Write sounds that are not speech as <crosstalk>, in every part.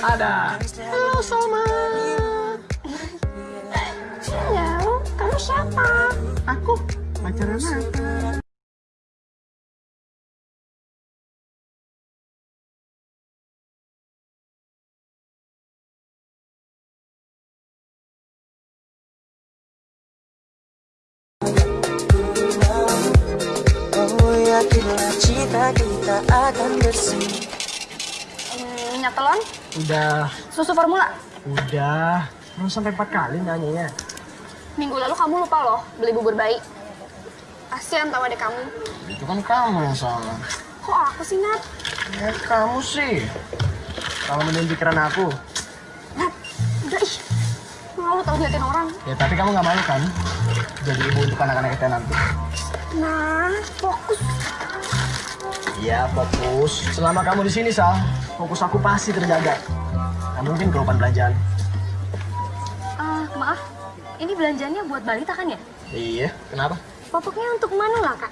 Ada. Halo Salma. Halo, kamu siapa? Aku pacaran Nathan. Telon, Udah, susu formula. udah. Belum sampai empat kali nanyanya. Minggu lalu kamu lupa loh beli bubur bayi. Kasian tau adek kamu. Itu kan kamu yang salah. Kok aku sih, Nat? Ya kamu sih. Kalau menurut pikiran aku. Nat, udah ih. Malu tau liatin orang. Ya tapi kamu nggak malu kan? Jadi ibu untuk anak-anak kita nanti. Nah, fokus. Iya fokus. Selama kamu di sini Sal, fokus aku pasti terjaga. Nggak mungkin kelupaan belanjaan. Ah, maaf. Ini belanjanya buat balita kan ya? Iya, kenapa? Popoknya untuk Manula kan?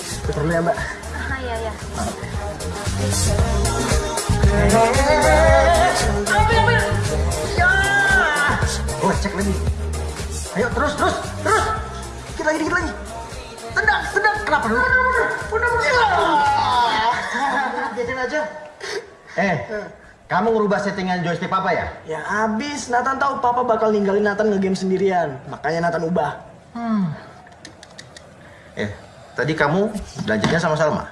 Itu perlu ya mbak. Ah, iya, iya. Oh cek lagi. Ayo terus terus terus. Dikit lagi dikit lagi. Tendang tendang. Kenapa dulu? Udah udah. Biarin aja. Eh, kamu ngerubah settingan joystick papa ya? Ya abis, Nathan tahu papa bakal ninggalin Nathan nge-game sendirian. Makanya Nathan ubah. Eh, tadi kamu belanjanya sama Salma?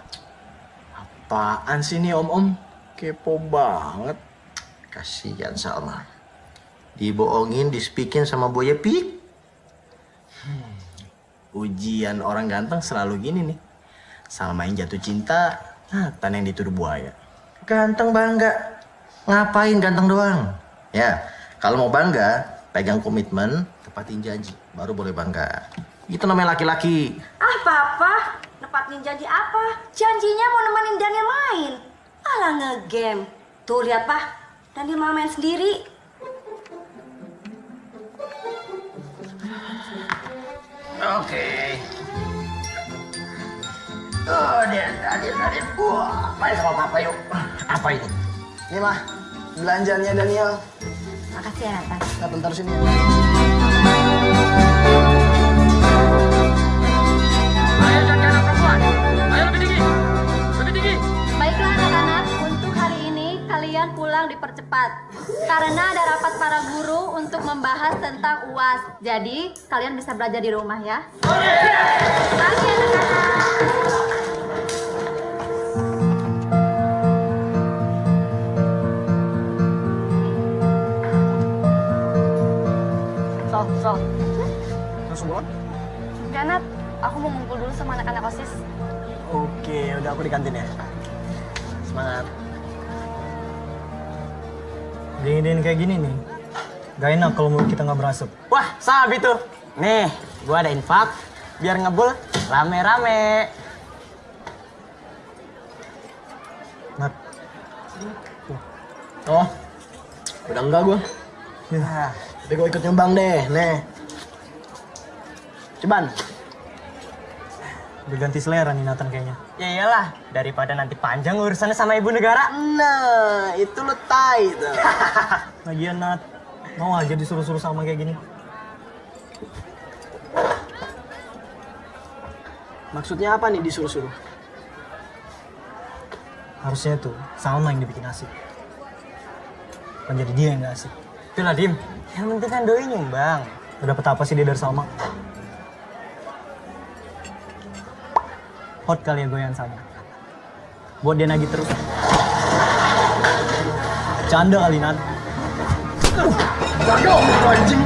Apaan sih nih om-om? Kepo banget. Kasihan Salma. Dibohongin, dispikin sama Boya Pik. Ujian orang ganteng selalu gini nih. Salma yang jatuh cinta, Nathan yang dituduh buaya. Ganteng bangga. Ngapain ganteng doang? Ya, kalau mau bangga, pegang komitmen, tepatin janji. Baru boleh bangga. Itu namanya laki-laki. Ah, Papa, nepatin janji apa? Janjinya mau nemenin Daniel main. Alah ngegame. Tuh lihat, Pak. Daniel mau main sendiri. Oke. Oh, dia, dia, dia. Wah, main sama papa yuk. Apa ini? Ini mah, belanjanya Daniel. Makasih ya, Nathan. Nathan taruh sini. Baiklah kalian pulang dipercepat. Karena ada rapat para guru untuk membahas tentang UAS. Jadi, kalian bisa belajar di rumah ya. Pagi anak-anak. Sal, Sal. Langsung pulang? Aku mau ngumpul dulu sama anak-anak OSIS. Oke, udah aku di kantin ya. Semangat. Dingin-dingin kayak gini nih, gak enak kalau mulut kita nggak berasap. Wah, sabi tuh. Nih, gua ada infak biar ngebul rame-rame. Nat, Oh, udah enggak gua. ya, Tapi gua ikut nyumbang deh, nih. Ceban. Udah ganti selera nih Nathan kayaknya. Ya iyalah, daripada nanti panjang urusannya sama ibu negara. Nah, itu lo tai tuh. <laughs> Lagian Nat, mau aja disuruh-suruh sama kayak gini. Maksudnya apa nih disuruh-suruh? Harusnya tuh Salma yang dibikin asik. Jadi dia yang gak asik. Itulah Dim, yang penting kan doi nyumbang. Udah dapet apa sih dia dari Salma? Hot kali ya goyang sama. Buat dia nagih terus. Canda kali Nat. Jadi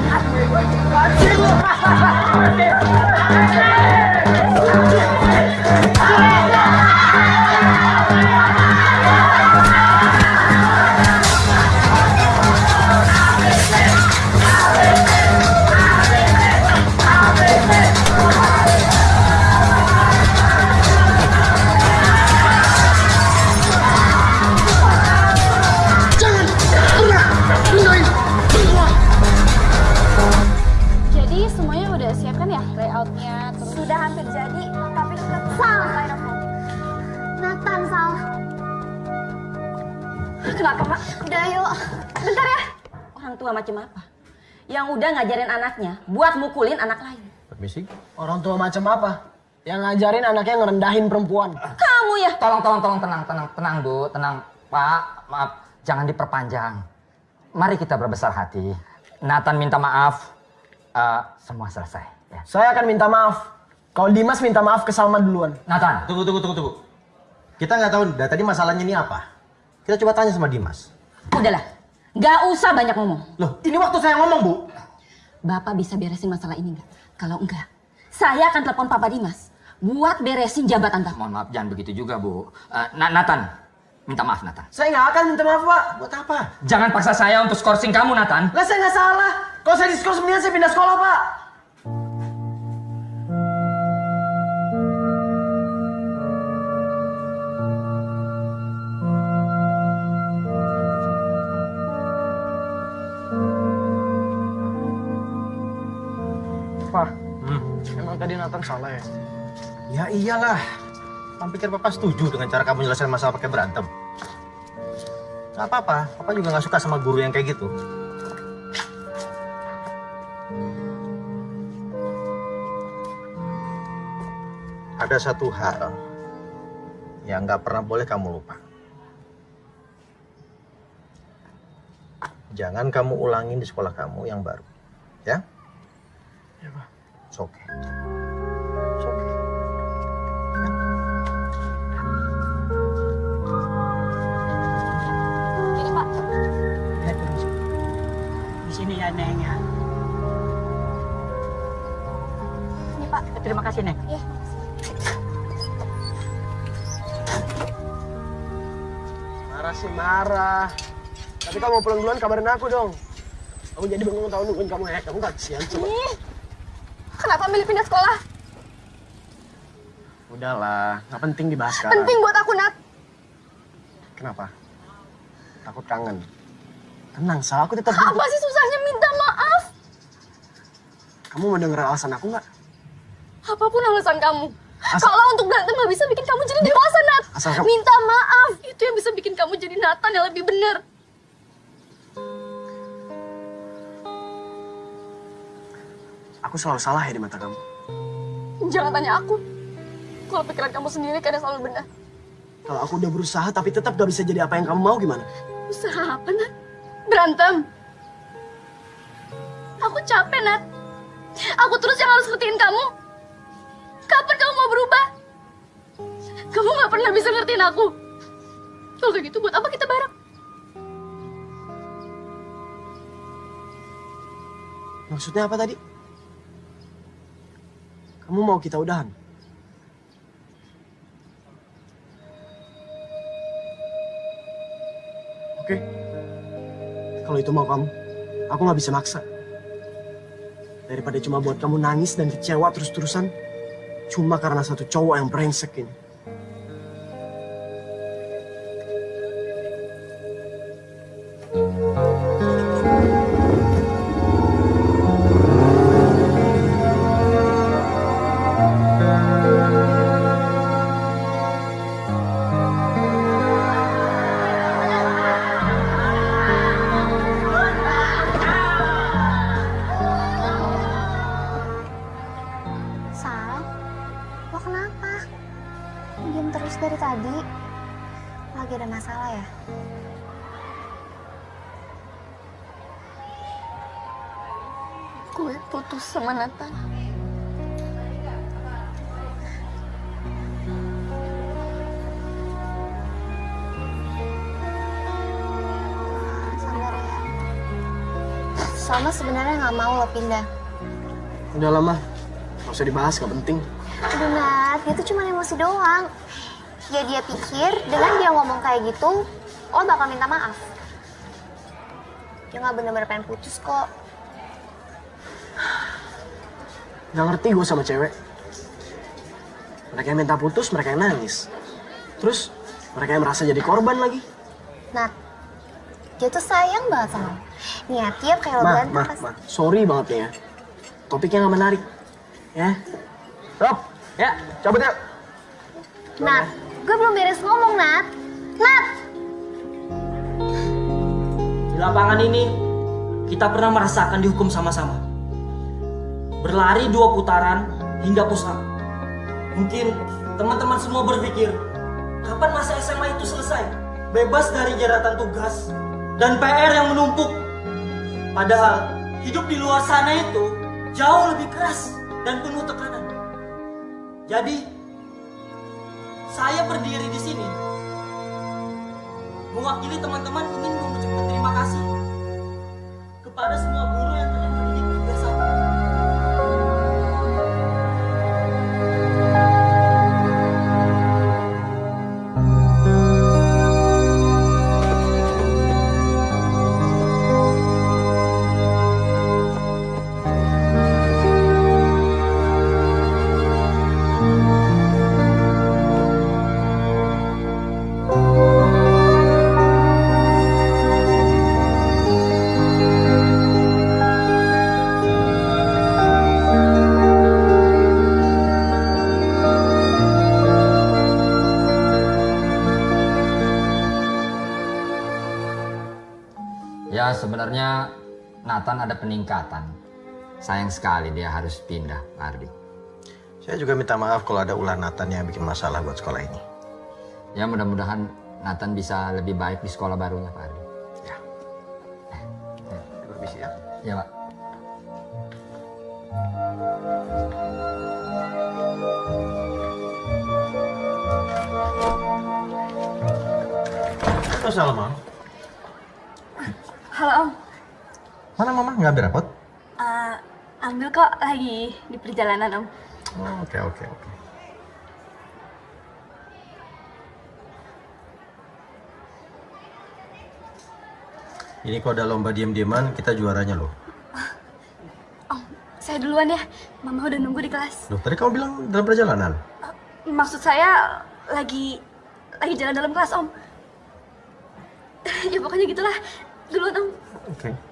tua macam apa? Yang udah ngajarin anaknya buat mukulin anak lain. Permisi. Orang tua macam apa? Yang ngajarin anaknya ngerendahin perempuan. Kamu ya? Tolong, tolong, tolong, tenang, tenang, tenang, Bu, tenang. Pak, maaf, jangan diperpanjang. Mari kita berbesar hati. Nathan minta maaf, Eh, semua selesai. Ya. Saya akan minta maaf. Kalau Dimas minta maaf ke Salma duluan. Nathan, Tunggu, tunggu, tunggu, tunggu. Kita nggak tahu dari tadi masalahnya ini apa. Kita coba tanya sama Dimas. Udahlah, nggak usah banyak ngomong. Loh, ini waktu saya ngomong, Bu. Bapak bisa beresin masalah ini nggak? Kalau enggak, saya akan telepon Papa Dimas buat beresin jabatan Bapak. mohon maaf, jangan begitu juga, Bu. Eh, Na- Nathan, minta maaf, Nathan. Saya nggak akan minta maaf, Pak. Buat apa? Jangan paksa saya untuk skorsing kamu, Nathan. Lah saya nggak salah. Kalau saya diskors mendingan saya pindah sekolah. Pak, Nathan salah ya? Ya iyalah. Kamu pikir Papa setuju dengan cara kamu nyelesain masalah pakai berantem? Gak apa-apa. Papa juga gak suka sama guru yang kayak gitu. Ada satu hal yang gak pernah boleh kamu lupa. Jangan kamu ulangin di sekolah kamu yang baru. Ya? Ya, Pak. It's okay. Marah sih marah. Tapi kamu mau pulang duluan kabarin aku dong. Aku jadi bengong tahu nungguin kamu ya. Kamu kesian coba. Ih, kenapa milih pindah sekolah? Udahlah, nggak penting dibahas sekarang. Penting buat aku, Nat. Kenapa? Takut kangen. Tenang, Sal. Aku tetap... Apa sih susahnya minta maaf? Kamu mau denger alasan aku nggak? Apa pun alasan kamu. Asal- Kalau untuk berantem nggak bisa bikin kamu jadi dewasa, Nat. Asal kamu- Minta maaf. Itu yang bisa bikin kamu jadi Nathan yang lebih benar. Aku selalu salah ya di mata kamu. Jangan tanya aku. Kalau pikiran kamu sendiri kadang selalu benar. Kalau aku udah berusaha tapi tetap gak bisa jadi apa yang kamu mau gimana? Usaha apa, Nat? Berantem. Aku capek, Nat. Aku terus yang harus ngertiin kamu. Kapan kamu mau berubah? Kamu gak pernah bisa ngertiin aku. Kalau kayak gitu, buat apa kita bareng? Maksudnya apa tadi? Kamu mau kita udahan? Oke. Kalau itu mau kamu, aku nggak bisa maksa. Daripada cuma buat kamu nangis dan kecewa terus-terusan, cuma karena satu cowok yang brengsek ini. Sebenarnya nggak mau lo pindah. Udah lama, nggak usah dibahas, nggak penting. Aduh Nat, dia tuh cuma emosi doang. Ya dia pikir dengan dia ngomong kayak gitu, lo bakal minta maaf. Dia nggak bener-bener pengen putus kok. Gak ngerti gue sama cewek. Mereka yang minta putus, mereka yang nangis. Terus, mereka yang merasa jadi korban lagi. Nat, dia tuh sayang banget sama lo. Ya, tiap kayak lo Ma, berantem ma, pasti- ma, sorry banget nih ya. Topiknya gak menarik. Ya. Rob, ya, cabut yuk. Nat, gue belum beres ngomong, Nat. Nat! lapangan ini kita pernah merasakan dihukum sama-sama. Berlari dua putaran hingga pusat. Mungkin teman-teman semua berpikir, kapan masa SMA itu selesai? Bebas dari jeratan tugas dan PR yang menumpuk. Padahal hidup di luar sana itu jauh lebih keras dan penuh tekanan. Jadi, saya berdiri di sini mewakili teman-teman ingin mengucapkan terima kasih kepada semua guru Ya sebenarnya Nathan ada peningkatan. Sayang sekali dia harus pindah, Ardi. Saya juga minta maaf kalau ada ulah Nathan yang bikin masalah buat sekolah ini. Ya mudah-mudahan Nathan bisa lebih baik di sekolah barunya, Pak Ardi. Permisi ya. Ya, Pak. Lagi di perjalanan Om. Oh, Oke oke oke. Ini kalau ada lomba diem-dieman kita juaranya loh. <laughs> Saya duluan ya, Mama udah nunggu di kelas. Loh tadi kamu bilang dalam perjalanan. Maksud saya lagi lagi jalan dalam kelas Om. <laughs> ya pokoknya gitulah. Duluan Om. Oke. Hey.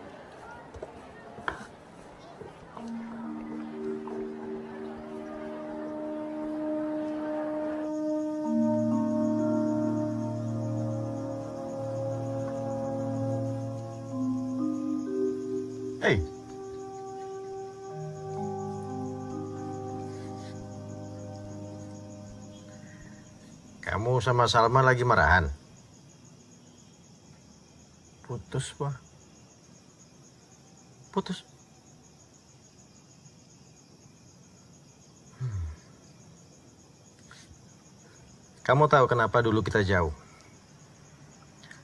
Kamu sama Salma lagi marahan? Putus, Pak. Putus. Hmm. Kamu tahu kenapa dulu kita jauh?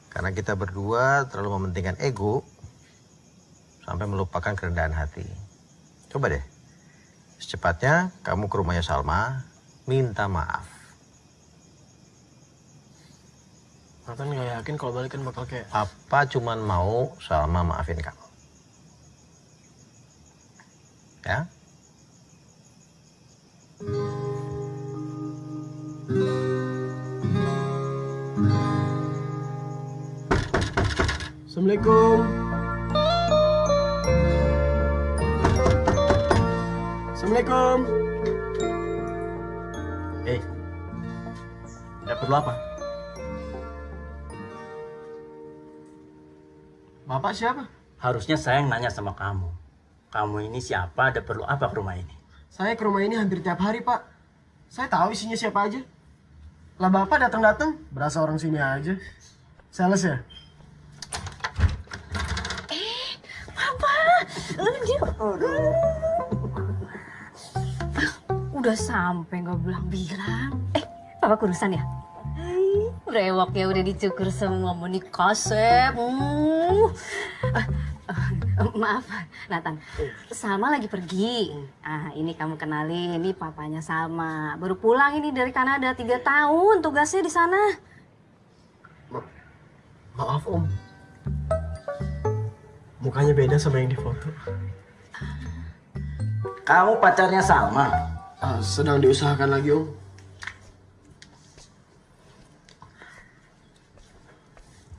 Karena kita berdua terlalu mementingkan ego sampai melupakan kerendahan hati. Coba deh, secepatnya kamu ke rumahnya Salma, minta maaf. Nathan nggak yakin kalau balikan bakal kayak Apa cuman mau Salma maafin kamu? Ya? Assalamualaikum. Assalamualaikum. Eh, ada perlu apa? Bapak siapa? Harusnya saya yang nanya sama kamu. Kamu ini siapa? Ada perlu apa ke rumah ini? Saya ke rumah ini hampir tiap hari, Pak. Saya tahu isinya siapa aja. Lah Bapak datang-datang, berasa orang sini aja. Sales ya? Papa, dia Udah sampai nggak bilang-bilang. Eh, papa kurusan ya? Brewok ya udah dicukur semua mau nikasep. Hmm. Eh, eh, maaf, Nathan. Salma lagi pergi. Ah, ini kamu kenalin, ini papanya Salma. Baru pulang ini dari Kanada tiga tahun tugasnya di sana. Maaf, Om. Mukanya beda sama yang di foto. Kamu pacarnya Salma? Ah, sedang diusahakan lagi, Om.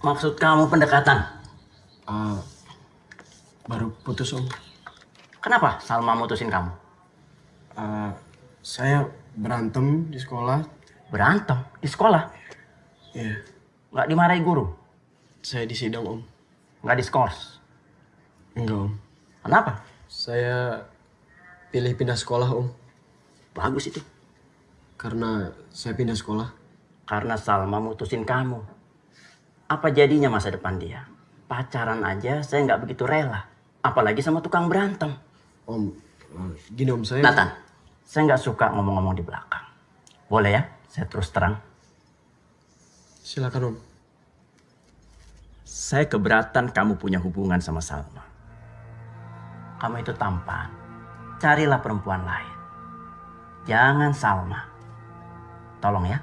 Maksud kamu pendekatan? Ah, baru putus, Om. Kenapa Salma mutusin kamu? Ah, saya berantem di sekolah. Berantem? Di sekolah? Iya, Nggak dimarahi guru? saya disidang, Om. Nggak diskors. Enggak, Om. Kenapa? Saya pilih pindah sekolah, Om. Bagus itu. Karena saya pindah sekolah. Karena Salma mutusin kamu. Apa jadinya masa depan dia? Pacaran aja saya nggak begitu rela. Apalagi sama tukang berantem. Om, gini Om, saya... Nathan, saya nggak suka ngomong-ngomong di belakang. Boleh ya? Saya terus terang. Silakan Om. Saya keberatan kamu punya hubungan sama Salma. Kamu itu tampan. Carilah perempuan lain. Jangan Salma. Tolong ya.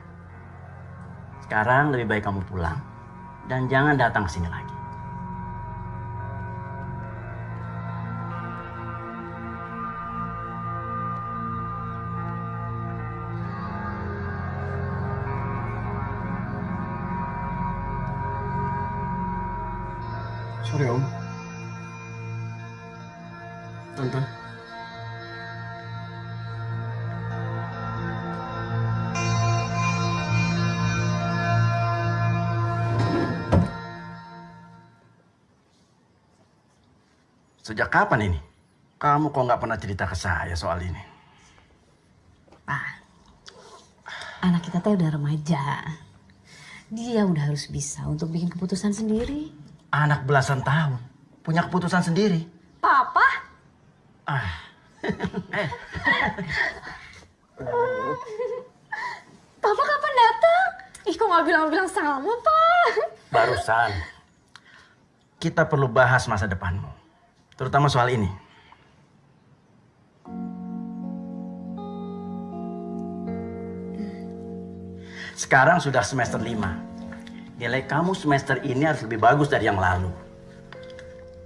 Sekarang lebih baik kamu pulang. Dan jangan datang ke sini lagi. Sejak kapan ini? Kamu kok nggak pernah cerita ke saya soal ini? Pak, anak kita teh udah remaja. Dia udah harus bisa untuk bikin keputusan sendiri. Anak belasan tahun. Punya keputusan sendiri. Papa? Ah. Papa kapan datang? Ih kok nggak bilang-bilang sama, Pak? Barusan. Kita perlu bahas masa depanmu. Terutama soal ini. Sekarang sudah semester 5. Nilai kamu semester ini harus lebih bagus dari yang lalu.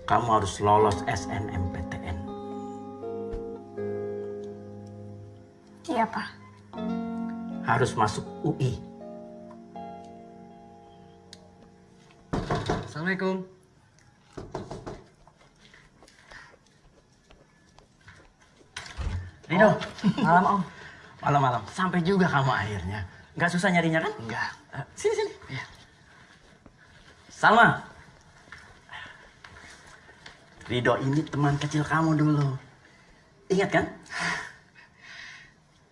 Kamu harus lolos SNMPTN. Iya, Pak. Harus masuk UI. Assalamualaikum. Rido, malam om. Malam-malam. Sampai juga kamu akhirnya. Nggak susah nyarinya kan? Enggak. sini, sini. Iya. Salma. Rido ini teman kecil kamu dulu. Ingat kan?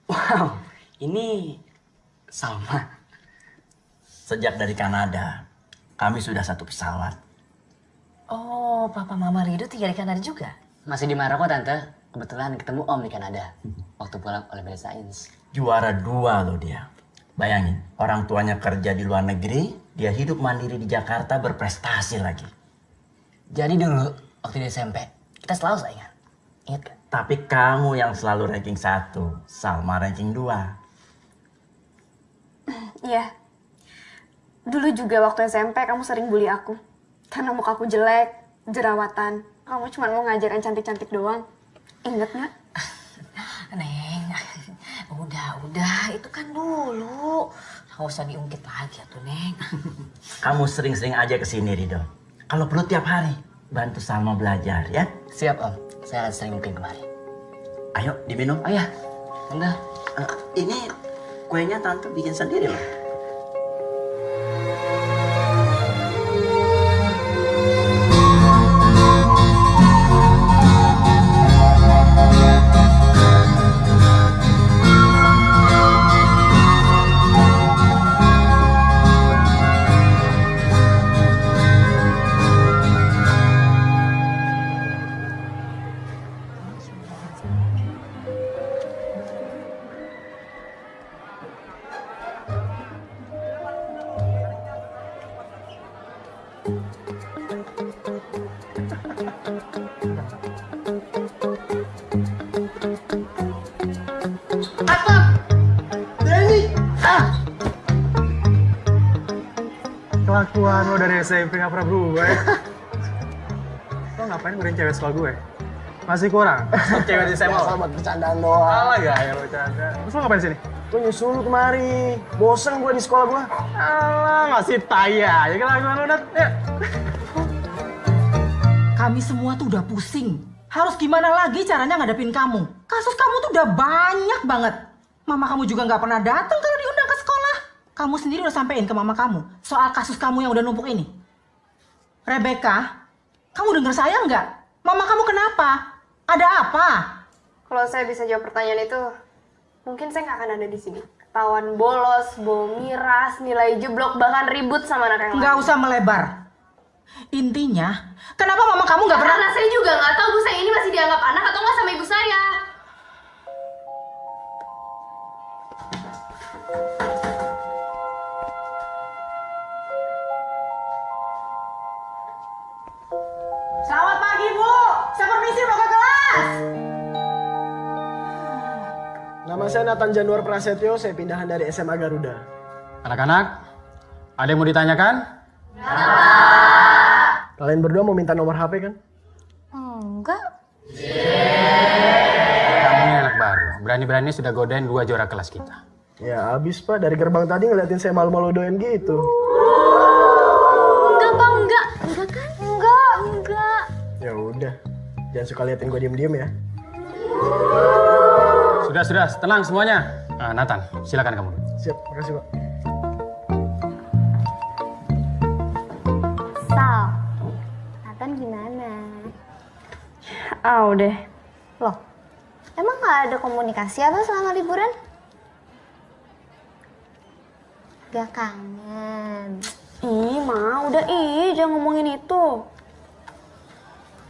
Wow, ini Salma. Sejak dari Kanada, kami sudah satu pesawat. Oh, papa mama Rido tinggal di Kanada juga? Masih di Maroko tante. Kebetulan ketemu Om di Kanada waktu pulang Olimpiade Sains. Juara dua loh dia. Bayangin, orang tuanya kerja di luar negeri, dia hidup mandiri di Jakarta berprestasi lagi. Jadi dulu waktu di SMP kita selalu saingan. Ingat kan? Tapi kamu yang selalu ranking satu, Salma ranking dua. <clears throat> Iya. Dulu juga waktu SMP kamu sering bully aku. Karena muka aku jelek, jerawatan. Kamu cuma mau ngajarin cantik-cantik doang. Ingat nggak? <laughs> Neng, <laughs> udah, udah. Itu kan dulu. Nggak usah diungkit lagi ya tuh, Neng. <laughs> Kamu sering-sering aja ke sini, Rido. Kalau perlu tiap hari, bantu Salma belajar ya. Siap Om, saya akan sering mungkin kemari. Ayo, diminum. Oh ya, Tante. Ini kuenya tante bikin sendiri loh. Sekolah gue? Masih kurang? <laughs> cewek di SMA Biasa buat bercandaan doang. Alah gaya lo bercanda. Terus lo ngapain sini? Gue nyusul lu kemari. Bosen gue di sekolah gue. Alah masih taya. Ya kelakuan lo udah. Ya. Kami semua tuh udah pusing. Harus gimana lagi caranya ngadepin kamu? Kasus kamu tuh udah banyak banget. Mama kamu juga nggak pernah datang kalau diundang ke sekolah. Kamu sendiri udah sampein ke mama kamu soal kasus kamu yang udah numpuk ini. Rebecca, Kamu dengar saya nggak? Mama kamu kenapa? Ada apa? Kalau saya bisa jawab pertanyaan itu, mungkin saya nggak akan ada di sini. Ketahuan bolos, bawa miras, nilai jeblok, bahkan ribut sama anak yang Nggak usah melebar. Intinya, kenapa mama kamu nggak pernah? Karena saya juga nggak tahu bu saya ini masih dianggap anak atau nggak sama ibu saya. Nama saya Nathan Januar Prasetyo, saya pindahan dari SMA Garuda. Anak-anak, ada yang mau ditanyakan? Kalian berdua mau minta nomor HP kan? Enggak. Kamu ini anak baru. Berani-berani sudah godain dua juara kelas kita. Ya abis pak, dari gerbang tadi ngeliatin saya malu-malu doain gitu. Enggak pak, enggak. Enggak kan? Enggak, enggak. Ya udah, jangan suka liatin gue diem-diem ya. Sudah, sudah. Tenang semuanya. Ah, Nathan, silakan kamu. Siap, makasih pak. Sal, Nathan gimana? Ah udah. Loh, emang nggak ada komunikasi apa selama liburan? Gak kangen. Ih, ma, udah ih, jangan ngomongin itu.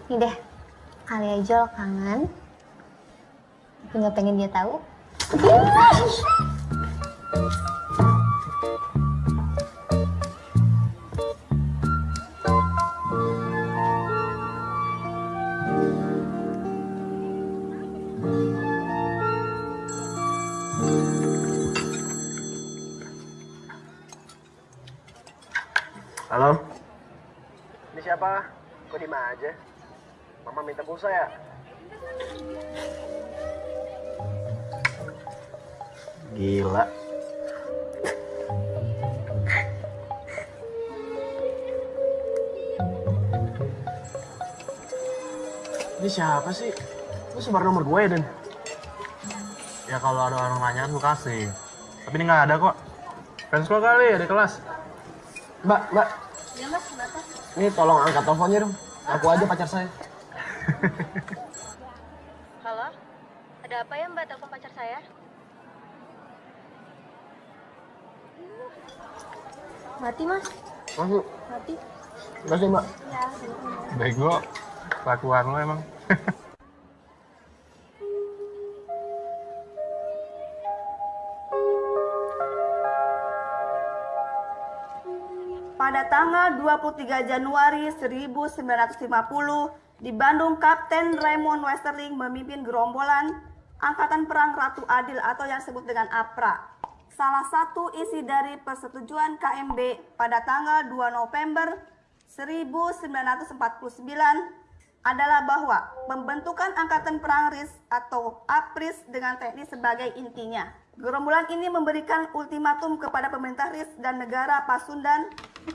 Nih deh, kali aja lo kangen. Nggak pengen dia tahu. Halo? Ini siapa? Kok di aja? Mama minta pulsa ya? Gila. Ini siapa sih? Lu sebar nomor gue ya, Dan? Ya kalau ada orang nanya kan gue kasih. Tapi ini nggak ada kok. Fans lo kali ya di kelas. Mbak, mbak. Ya mas, kenapa? Ini tolong angkat teleponnya dong. Aku aja pacar saya. <laughs> Halo? Ada apa ya mbak telepon pacar saya? Mati mas. Masuk. Mati. Makasih, mbak. Ya. Bego. Kelakuan lo emang. <laughs> Pada tanggal 23 Januari 1950, di Bandung Kapten Raymond Westerling memimpin gerombolan Angkatan Perang Ratu Adil atau yang disebut dengan APRA. Salah satu isi dari persetujuan KMB pada tanggal 2 November 1949 adalah bahwa pembentukan Angkatan Perang RIS atau APRIS dengan teknis sebagai intinya. Gerombolan ini memberikan ultimatum kepada pemerintah RIS dan negara Pasundan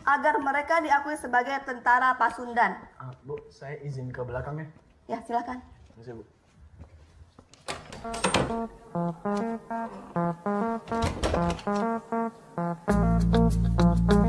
agar mereka diakui sebagai tentara Pasundan. Ah, bu, saya izin ke belakangnya. Ya, silakan. Makasih, bu. Thank you.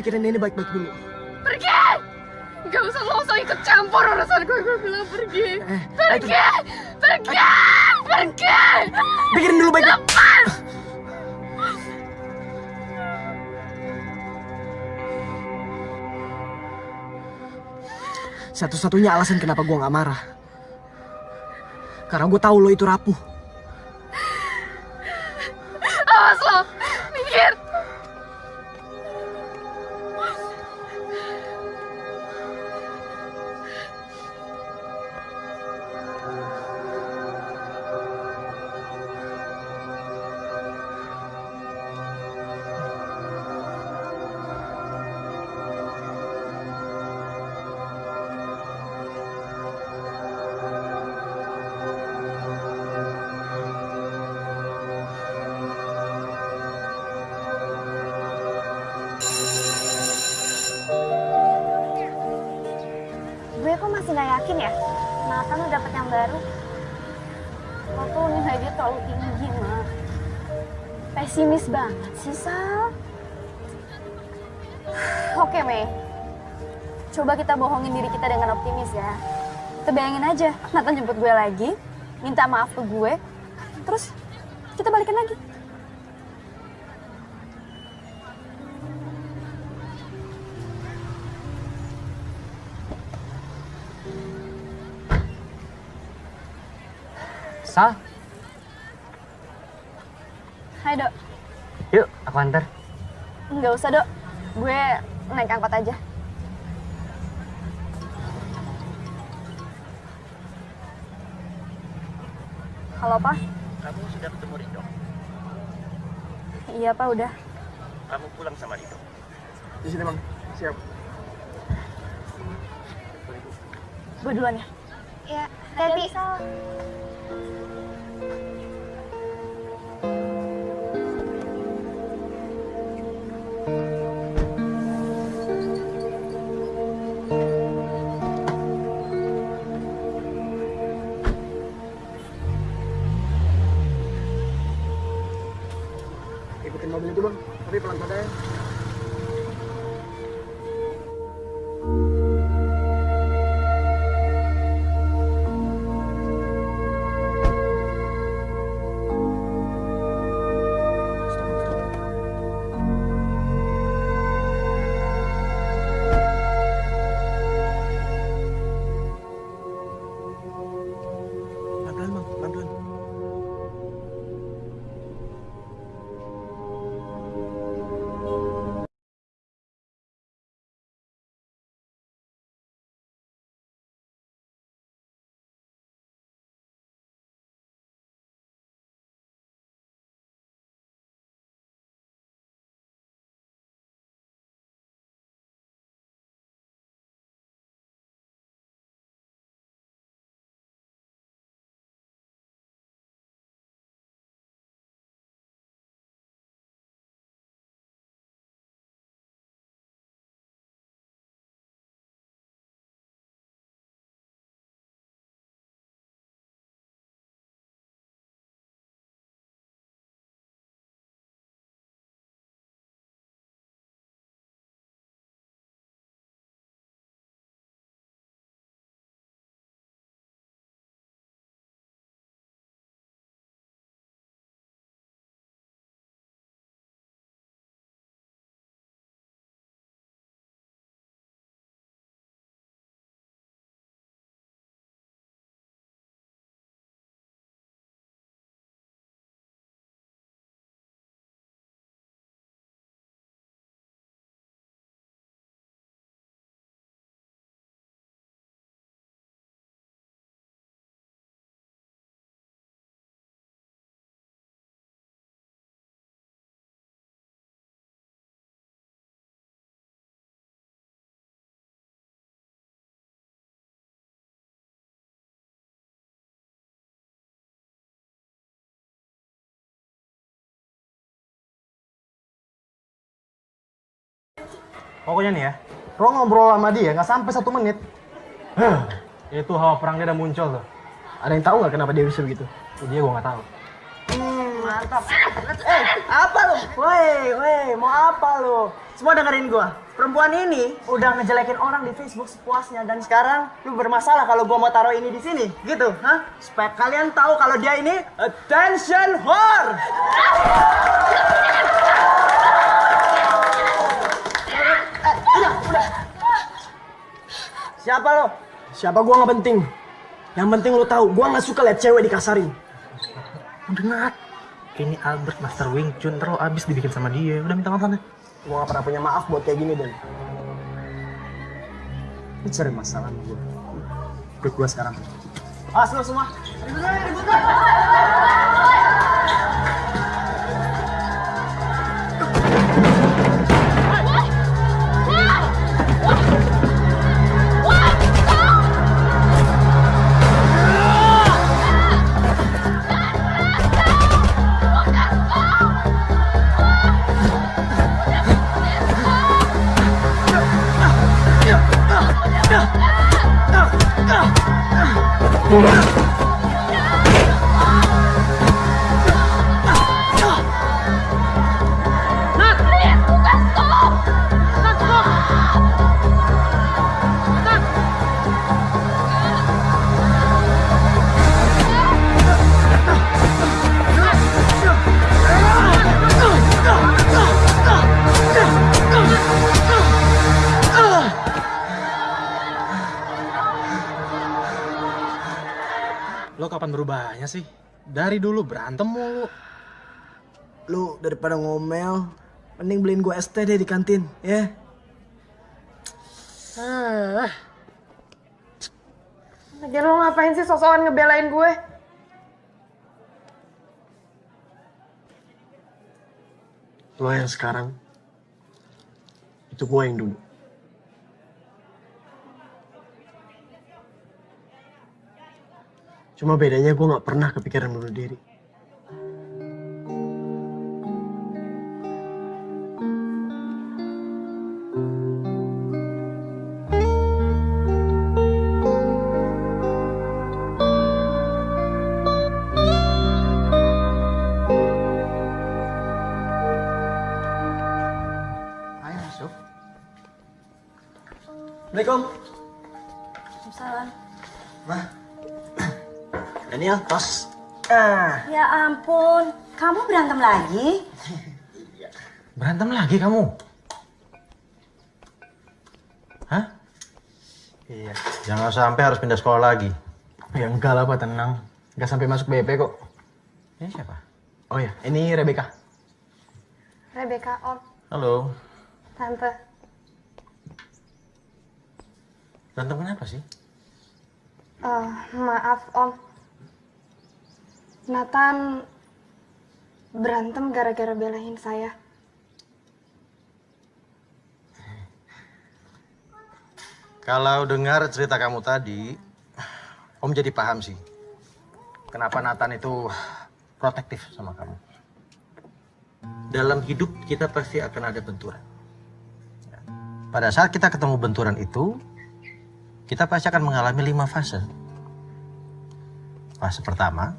Pikirin ini baik-baik dulu. Pergi! Gak usah lo usah ikut campur urusan gue, gue bilang pergi. Pergi, pergi, pergi. Pikirin dulu baik-baik. Lepas. Satu-satunya alasan kenapa gue nggak marah. Karena gue tahu lo itu rapuh. Gue lagi, minta maaf ke gue, terus kita balikan lagi. Sal, Hai, Dok. yuk aku antar. Nggak usah, Dok. Gue naik angkot aja. Halo, Pak. Kamu sudah ketemu Rido. Iya, Pak, udah. Kamu pulang sama Rido. Di sini bang, siap. Gue duluan ya. Ya, hati Pokoknya nih ya, Lo ngobrol sama dia nggak sampai satu menit. itu hawa perang dia udah muncul tuh. Ada yang tahu nggak kenapa dia bisa begitu? Dia gue nggak tahu. Hmm, mantap. Eh, apa lu? Woi, woi, mau apa lu? Semua dengerin gua. Perempuan ini udah ngejelekin orang di Facebook sepuasnya dan sekarang lu bermasalah kalau gua mau taruh ini di sini, gitu, hah? Supaya kalian tahu kalau dia ini attention whore. Eh, udah, udah. Siapa lo? Siapa gua nggak penting. Yang penting lu tahu, gua nggak suka lihat cewek dikasarin. Udah Nat. Ini Albert Master Wing Chun terus abis dibikin sama dia. Udah minta maaf sana. Gua gak pernah punya maaf buat kayak gini, Dan. Lu cari masalah sama gua. Ikut gua sekarang. Awas lu semua. Ribut aja, beliin gua es teh deh di kantin, ya. Ah. Lagian lo ngapain sih sosokan ngebelain gue? Lo yang sekarang, itu gua yang dulu. Cuma bedanya gue gak pernah kepikiran bunuh diri. Berantem lagi? Berantem lagi kamu? Hah? Iya. Jangan sampai harus pindah sekolah lagi. Ya enggak lah, Pak, tenang. Enggak sampai masuk BP kok. Ini siapa? Oh ya, ini Rebecca. Rebecca, Om, Halo. Tante. Berantem kenapa sih? Eh, maaf, Om. Nathan berantem gara-gara belain saya. Kalau dengar cerita kamu tadi, Om jadi paham sih. Kenapa Nathan itu protektif sama kamu. Dalam hidup kita pasti akan ada benturan. Pada saat kita ketemu benturan itu, kita pasti akan mengalami lima fase. Fase pertama,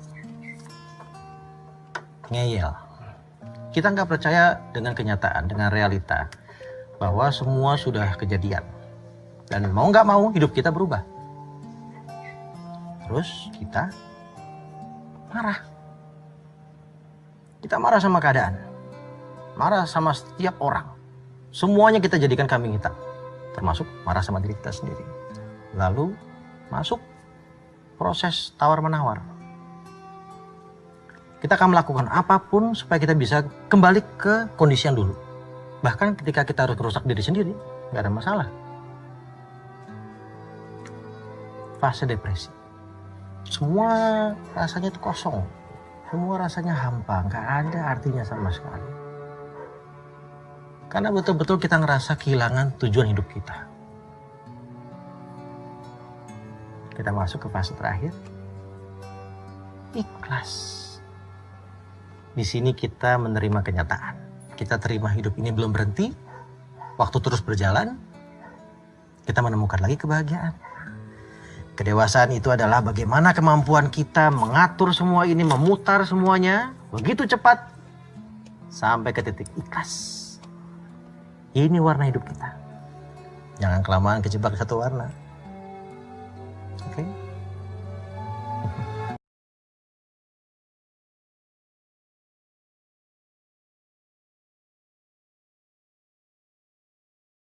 ngeyel. Kita nggak percaya dengan kenyataan, dengan realita bahwa semua sudah kejadian. Dan mau nggak mau hidup kita berubah. Terus kita marah. Kita marah sama keadaan. Marah sama setiap orang. Semuanya kita jadikan kambing hitam. Termasuk marah sama diri kita sendiri. Lalu masuk proses tawar-menawar. Kita akan melakukan apa pun supaya kita bisa kembali ke kondisi yang dulu. Bahkan ketika kita harus merusak diri sendiri, nggak ada masalah. Fase depresi. Semua rasanya itu kosong. Semua rasanya hampa, nggak ada artinya sama sekali. Karena betul-betul kita ngerasa kehilangan tujuan hidup kita. Kita masuk ke fase terakhir. Ikhlas. Di sini kita menerima kenyataan. Kita terima hidup ini belum berhenti. Waktu terus berjalan. Kita menemukan lagi kebahagiaan. Kedewasaan itu adalah bagaimana kemampuan kita mengatur semua ini, memutar semuanya begitu cepat sampai ke titik ikhlas. Ini warna hidup kita. Jangan kelamaan kejebak satu warna.